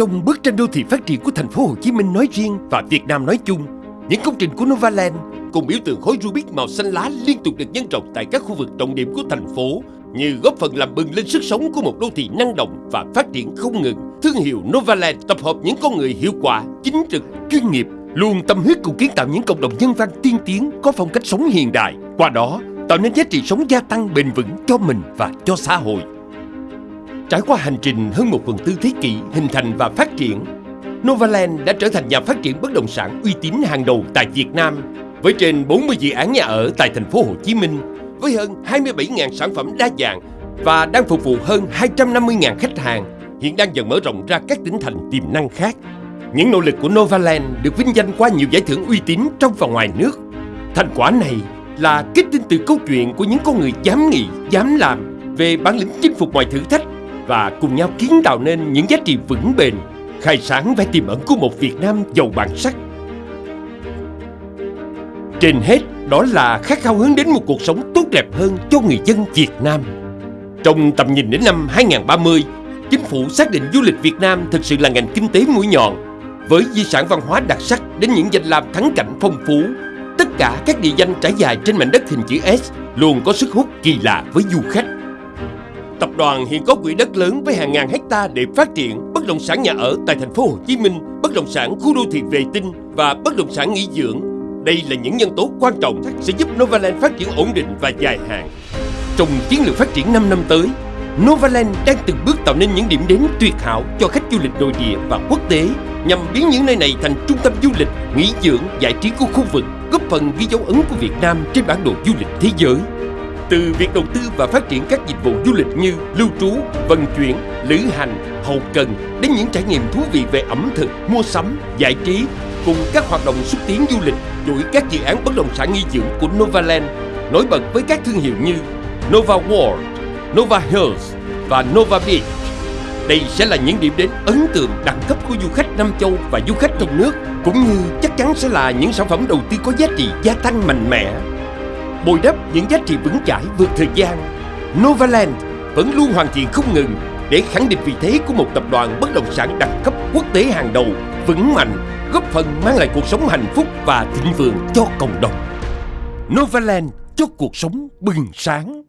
Trong bức tranh đô thị phát triển của thành phố Hồ Chí Minh nói riêng và Việt Nam nói chung, những công trình của Novaland cùng biểu tượng khối Rubik màu xanh lá liên tục được nhân rộng tại các khu vực trọng điểm của thành phố như góp phần làm bừng lên sức sống của một đô thị năng động và phát triển không ngừng. Thương hiệu Novaland tập hợp những con người hiệu quả, chính trực, chuyên nghiệp, luôn tâm huyết cùng kiến tạo những cộng đồng nhân văn tiên tiến có phong cách sống hiện đại. Qua đó, tạo nên giá trị sống gia tăng bền vững cho mình và cho xã hội. Trải qua hành trình hơn một phần tư thế kỷ hình thành và phát triển, Novaland đã trở thành nhà phát triển bất động sản uy tín hàng đầu tại Việt Nam với trên 40 dự án nhà ở tại thành phố Hồ Chí Minh với hơn 27.000 sản phẩm đa dạng và đang phục vụ hơn 250.000 khách hàng, hiện đang dần mở rộng ra các tỉnh thành tiềm năng khác. Những nỗ lực của Novaland được vinh danh qua nhiều giải thưởng uy tín trong và ngoài nước. Thành quả này là kết tinh từ câu chuyện của những con người dám nghĩ, dám làm về bản lĩnh chinh phục mọi thử thách và cùng nhau kiến tạo nên những giá trị vững bền, khai sáng vẻ tiềm ẩn của một Việt Nam giàu bản sắc. Trên hết, đó là khát khao hướng đến một cuộc sống tốt đẹp hơn cho người dân Việt Nam. Trong tầm nhìn đến năm 2030, chính phủ xác định du lịch Việt Nam thực sự là ngành kinh tế mũi nhọn, với di sản văn hóa đặc sắc đến những danh lam thắng cảnh phong phú. Tất cả các địa danh trải dài trên mảnh đất hình chữ S luôn có sức hút kỳ lạ với du khách. Đoàn hiện có quỹ đất lớn với hàng ngàn hecta để phát triển bất động sản nhà ở tại thành phố Hồ Chí Minh, bất động sản khu đô thị vệ tinh và bất động sản nghỉ dưỡng. Đây là những nhân tố quan trọng sẽ giúp Novaland phát triển ổn định và dài hạn. Trong chiến lược phát triển 5 năm tới, Novaland đang từng bước tạo nên những điểm đến tuyệt hảo cho khách du lịch nội địa và quốc tế nhằm biến những nơi này thành trung tâm du lịch, nghỉ dưỡng, giải trí của khu vực, góp phần ghi dấu ấn của Việt Nam trên bản đồ du lịch thế giới. Từ việc đầu tư và phát triển các dịch vụ du lịch như lưu trú, vận chuyển, lữ hành, hậu cần đến những trải nghiệm thú vị về ẩm thực, mua sắm, giải trí cùng các hoạt động xúc tiến du lịch, chuỗi các dự án bất động sản nghỉ dưỡng của Novaland nổi bật với các thương hiệu như Nova World, Nova Hills và Nova Beach. Đây sẽ là những điểm đến ấn tượng đẳng cấp của du khách Nam Châu và du khách trong nước, cũng như chắc chắn sẽ là những sản phẩm đầu tư có giá trị gia tăng mạnh mẽ. Bồi đắp những giá trị vững chãi vượt thời gian, Novaland vẫn luôn hoàn thiện không ngừng để khẳng định vị thế của một tập đoàn bất động sản đẳng cấp quốc tế hàng đầu, vững mạnh, góp phần mang lại cuộc sống hạnh phúc và thịnh vượng cho cộng đồng. Novaland cho cuộc sống bừng sáng.